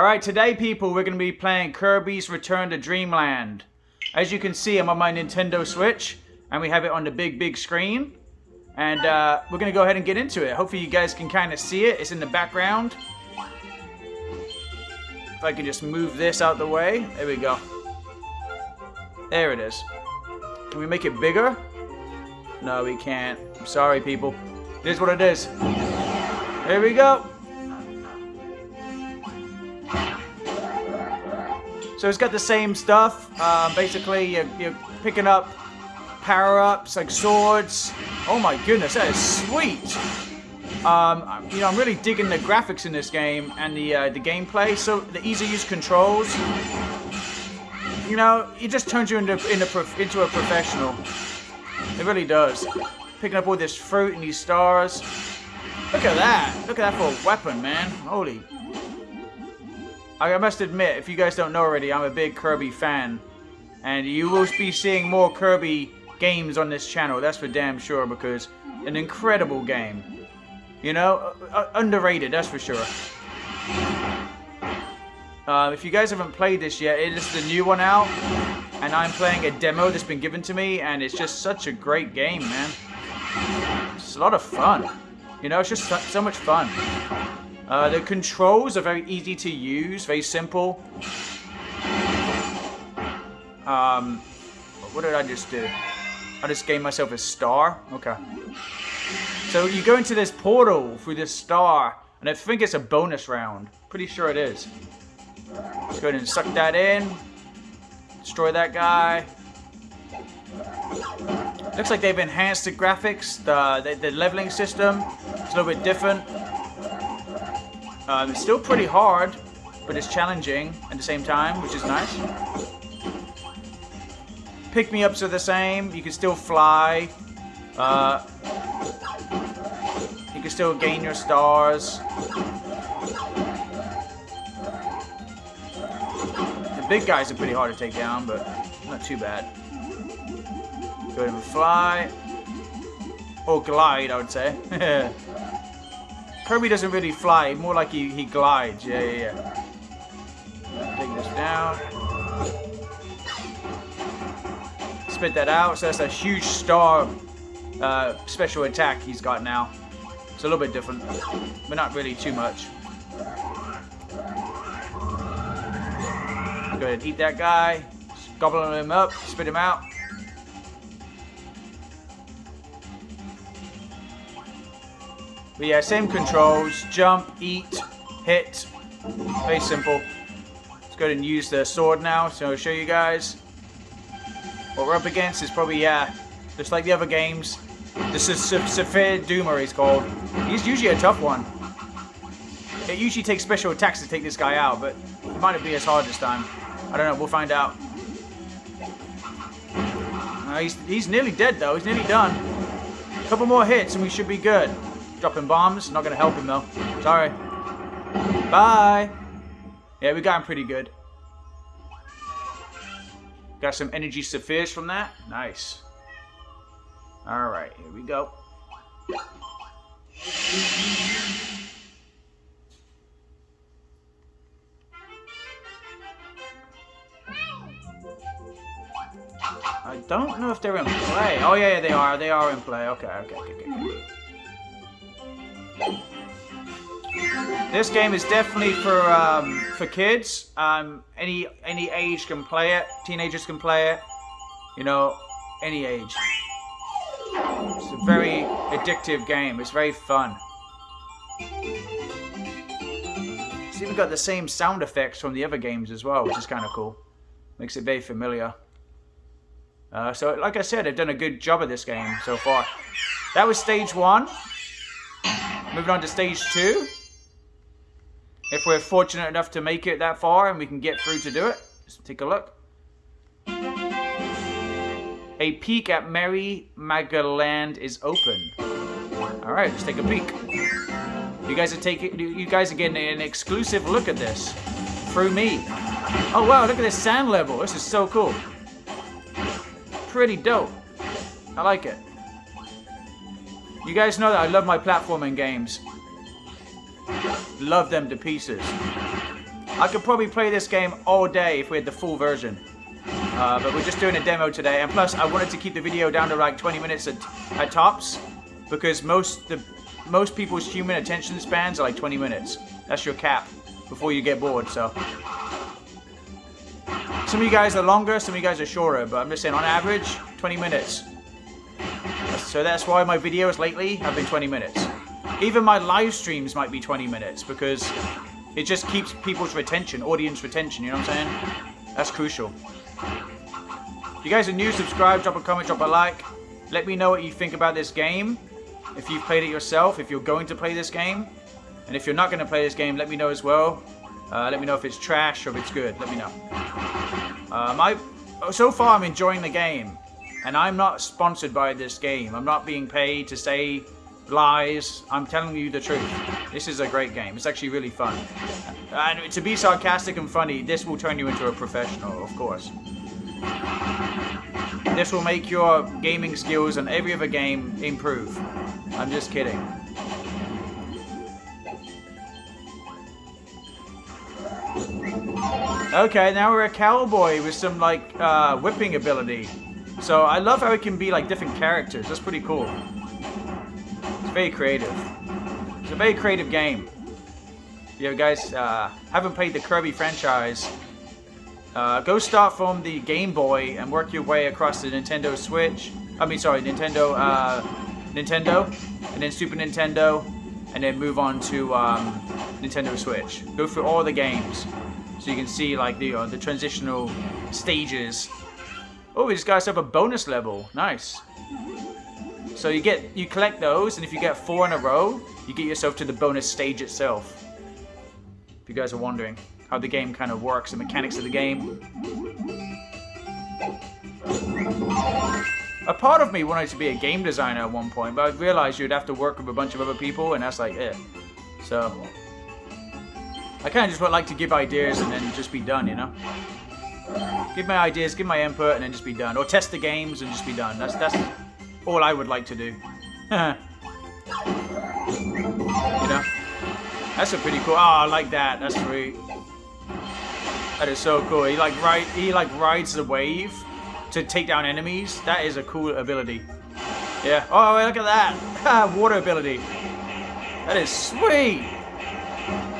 Alright, today people, we're going to be playing Kirby's Return to Dreamland. As you can see, I'm on my Nintendo Switch, and we have it on the big, big screen. And uh, we're going to go ahead and get into it. Hopefully you guys can kind of see it. It's in the background. If I can just move this out the way. There we go. There it is. Can we make it bigger? No, we can't. I'm sorry, people. It is what it is. Here we go. So it's got the same stuff. Um, basically, you're, you're, picking up power-ups like swords. Oh my goodness, that is sweet. Um, you know, I'm really digging the graphics in this game and the uh, the gameplay. So the easy-use controls. You know, it just turns you into into, into a professional. It really does. Picking up all this fruit and these stars. Look at that. Look at that for a weapon, man. Holy I must admit, if you guys don't know already, I'm a big Kirby fan. And you will be seeing more Kirby games on this channel, that's for damn sure, because an incredible game. You know, underrated, that's for sure. Uh, if you guys haven't played this yet, it is the new one out. And I'm playing a demo that's been given to me, and it's just such a great game, man. It's a lot of fun. You know, it's just so much fun. Uh, the controls are very easy to use, very simple. Um, what did I just do? I just gave myself a star? Okay. So you go into this portal through this star, and I think it's a bonus round. Pretty sure it is. Let's go ahead and suck that in. Destroy that guy. Looks like they've enhanced the graphics, the, the, the leveling system. It's a little bit different. Um, it's still pretty hard, but it's challenging at the same time, which is nice. Pick-me-ups are the same. You can still fly. Uh, you can still gain your stars. The big guys are pretty hard to take down, but not too bad. Go ahead and fly. Or glide, I would say. Kirby doesn't really fly, more like he, he glides. Yeah, yeah, yeah. Take this down. Spit that out. So that's a huge star uh, special attack he's got now. It's a little bit different, but not really too much. Go ahead, eat that guy. Gobble him up, spit him out. But yeah, same controls. Jump, eat, hit. Very simple. Let's go and use the sword now. So I'll show you guys. What we're up against is probably, yeah, just like the other games. This is Sphere Doomer he's called. He's usually a tough one. It usually takes special attacks to take this guy out, but it might not be as hard this time. I don't know, we'll find out. Uh, he's, he's nearly dead though, he's nearly done. A couple more hits and we should be good. Dropping bombs. Not going to help him, though. Sorry. Bye. Yeah, we got him pretty good. Got some energy spheres from that. Nice. Alright, here we go. I don't know if they're in play. Oh, yeah, yeah, they are. They are in play. Okay, okay, okay, okay. This game is definitely for um, for kids. Um, any any age can play it. Teenagers can play it. You know, any age. It's a very addictive game. It's very fun. It's even got the same sound effects from the other games as well, which is kind of cool. Makes it very familiar. Uh, so, like I said, they've done a good job of this game so far. That was stage one. Moving on to stage two. If we're fortunate enough to make it that far and we can get through to do it, let's take a look. A peek at Merry Magoland is open. All right, let's take a peek. You guys are taking, you guys are getting an exclusive look at this through me. Oh wow, look at this sand level. This is so cool. Pretty dope. I like it. You guys know that I love my platforming games. Love them to pieces. I could probably play this game all day if we had the full version. Uh, but we're just doing a demo today, and plus I wanted to keep the video down to like 20 minutes at, at tops, because most the most people's human attention spans are like 20 minutes. That's your cap before you get bored. So some of you guys are longer, some of you guys are shorter, but I'm just saying on average 20 minutes. So that's why my videos lately have been 20 minutes. Even my live streams might be 20 minutes because it just keeps people's retention, audience retention, you know what I'm saying? That's crucial. If you guys are new, subscribe, drop a comment, drop a like. Let me know what you think about this game. If you've played it yourself, if you're going to play this game. And if you're not going to play this game, let me know as well. Uh, let me know if it's trash or if it's good. Let me know. Uh, my, so far, I'm enjoying the game. And I'm not sponsored by this game. I'm not being paid to say lies. I'm telling you the truth. This is a great game. It's actually really fun. And to be sarcastic and funny, this will turn you into a professional, of course. This will make your gaming skills and every other game improve. I'm just kidding. Okay, now we're a cowboy with some, like, uh, whipping ability. So I love how it can be, like, different characters. That's pretty cool. It's very creative. It's a very creative game. You guys uh, haven't played the Kirby franchise, uh, go start from the Game Boy and work your way across the Nintendo Switch. I mean, sorry, Nintendo, uh, Nintendo, and then Super Nintendo, and then move on to um, Nintendo Switch. Go through all the games, so you can see like the uh, the transitional stages. Oh, these guys have a bonus level. Nice. So you get you collect those, and if you get four in a row, you get yourself to the bonus stage itself. If you guys are wondering how the game kind of works, the mechanics of the game. A part of me wanted to be a game designer at one point, but I realized you'd have to work with a bunch of other people, and that's like it. So, I kind of just would like to give ideas and then just be done, you know? Give my ideas, give my input, and then just be done. Or test the games and just be done. That's that's all I would like to do. you know? That's a pretty cool... Oh, I like that. That's sweet. That is so cool. He like ride, he like rides the wave to take down enemies. That is a cool ability. Yeah. Oh, look at that. Water ability. That is sweet.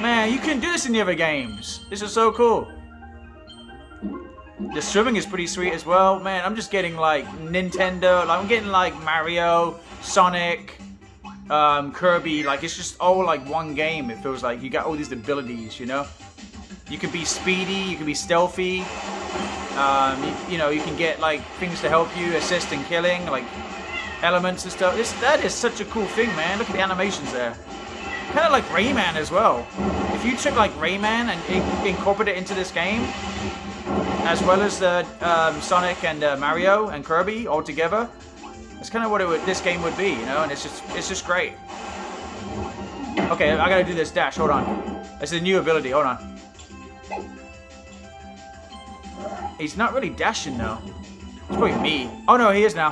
Man, you can do this in the other games. This is so cool. The swimming is pretty sweet as well. Man, I'm just getting like Nintendo. Like I'm getting like Mario, Sonic, um, Kirby. Like it's just all like one game. It feels like you got all these abilities, you know? You can be speedy, you can be stealthy. Um, you, you, know, you can get like things to help you assist in killing, like elements and stuff. This, that is such a cool thing, man. Look at the animations there. Kind of like Rayman as well. If you took like Rayman and incorporated it into this game, as well as the um, Sonic and uh, Mario and Kirby all together, that's kind of what would, this game would be, you know. And it's just, it's just great. Okay, I gotta do this dash. Hold on. It's a new ability. Hold on. He's not really dashing though. It's probably me. Oh no, he is now.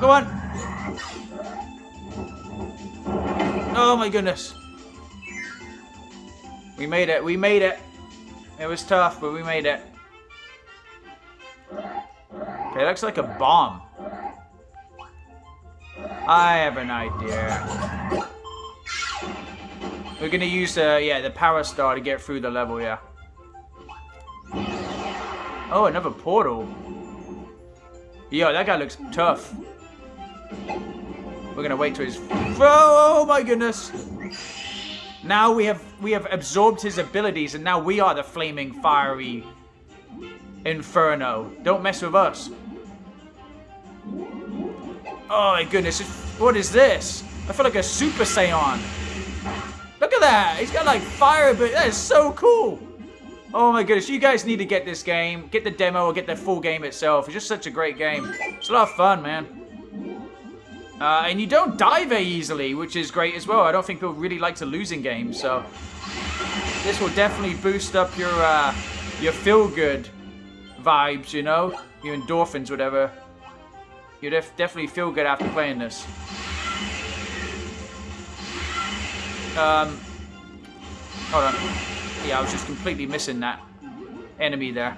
Go on. Oh my goodness. We made it. We made it. It was tough, but we made it. Okay, looks like a bomb. I have an idea. We're gonna use, uh, yeah, the power star to get through the level, yeah. Oh, another portal. Yo, that guy looks tough. We're gonna wait till his... Oh my goodness! Now we have we have absorbed his abilities, and now we are the flaming, fiery inferno. Don't mess with us. Oh my goodness! What is this? I feel like a Super Saiyan. Look at that! He's got like fire ability. That is so cool. Oh my goodness, you guys need to get this game. Get the demo or get the full game itself. It's just such a great game. It's a lot of fun, man. Uh, and you don't die very easily, which is great as well. I don't think people really like to lose in games, so... This will definitely boost up your, uh, your feel-good vibes, you know? Your endorphins, whatever. You def definitely feel good after playing this. Um, Hold on. Yeah, I was just completely missing that enemy there.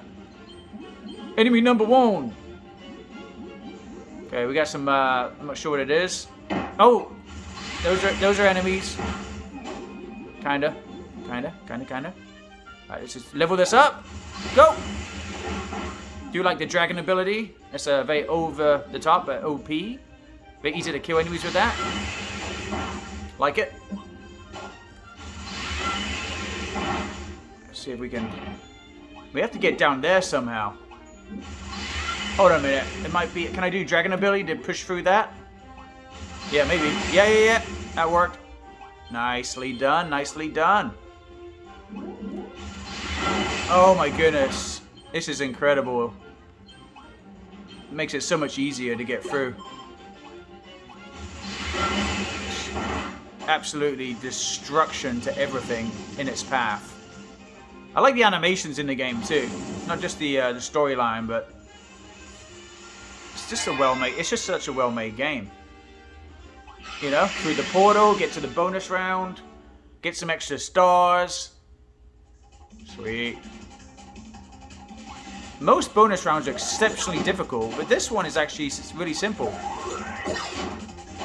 Enemy number one. Okay, we got some, uh, I'm not sure what it is. Oh, those are, those are enemies. Kinda, kinda, kinda, kinda. Alright, let's just level this up. Go! Do you like the dragon ability? It's a uh, very over the top, but OP. Very easy to kill enemies with that. Like it. Let's see if we can... We have to get down there somehow. Hold on a minute. It might be... Can I do dragon ability to push through that? Yeah, maybe. Yeah, yeah, yeah. That worked. Nicely done. Nicely done. Oh my goodness. This is incredible. It makes it so much easier to get through. Absolutely destruction to everything in its path. I like the animations in the game too. Not just the uh, the storyline, but it's just a well-made. It's just such a well-made game. You know, through the portal, get to the bonus round, get some extra stars. Sweet. Most bonus rounds are exceptionally difficult, but this one is actually really simple.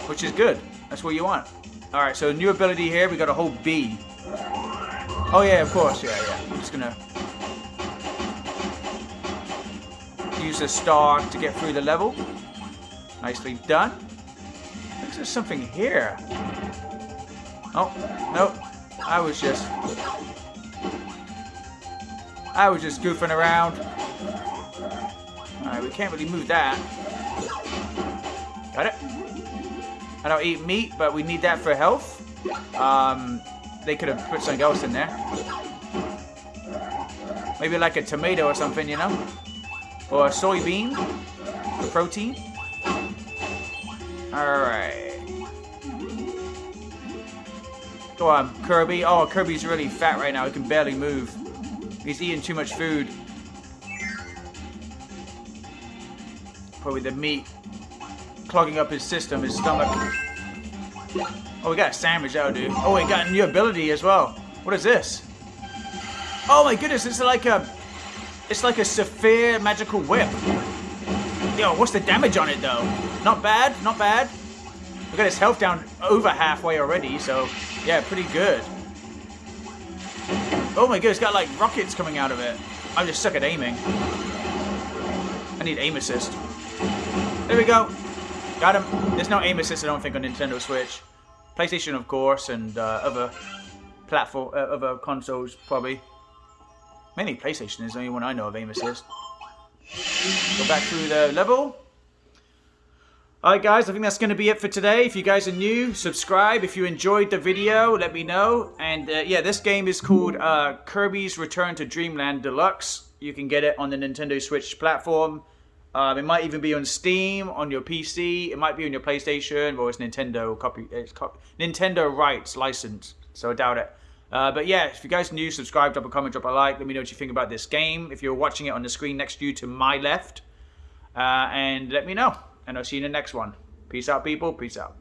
Which is good. That's what you want. Alright, so new ability here, we got a whole B. Oh yeah, of course, yeah, yeah. I'm just gonna use a star to get through the level. Nicely done. Looks there's something here. Oh, nope. I was just... I was just goofing around. Alright, we can't really move that. Got it. I don't eat meat, but we need that for health. Um, they could have put something else in there. Maybe like a tomato or something, you know? Or soybean protein. Alright. Go on, Kirby. Oh, Kirby's really fat right now. He can barely move. He's eating too much food. Probably the meat clogging up his system, his stomach. Oh, we got a sandwich out, dude. Oh, we got a new ability as well. What is this? Oh my goodness, it's like a... It's like a Saphir magical whip. Yo, what's the damage on it, though? Not bad, not bad. We got his health down over halfway already, so... Yeah, pretty good. Oh my god, it's got like rockets coming out of it. I'm just suck at aiming. I need aim assist. There we go. Got him. There's no aim assist, I don't think, on Nintendo Switch. PlayStation, of course, and uh, other platform, uh, other consoles, probably. Mainly PlayStation is the only one I know of aim assist. Go back through the level. Alright guys, I think that's going to be it for today. If you guys are new, subscribe. If you enjoyed the video, let me know. And uh, yeah, this game is called uh, Kirby's Return to Dreamland Deluxe. You can get it on the Nintendo Switch platform. Um, it might even be on Steam, on your PC. It might be on your PlayStation, or it's Nintendo copy. It's copy, Nintendo rights license. So I doubt it. Uh, but yeah, if you guys new, subscribe, drop a comment, drop a like. Let me know what you think about this game. If you're watching it on the screen next to you to my left, uh, and let me know. And I'll see you in the next one. Peace out, people. Peace out.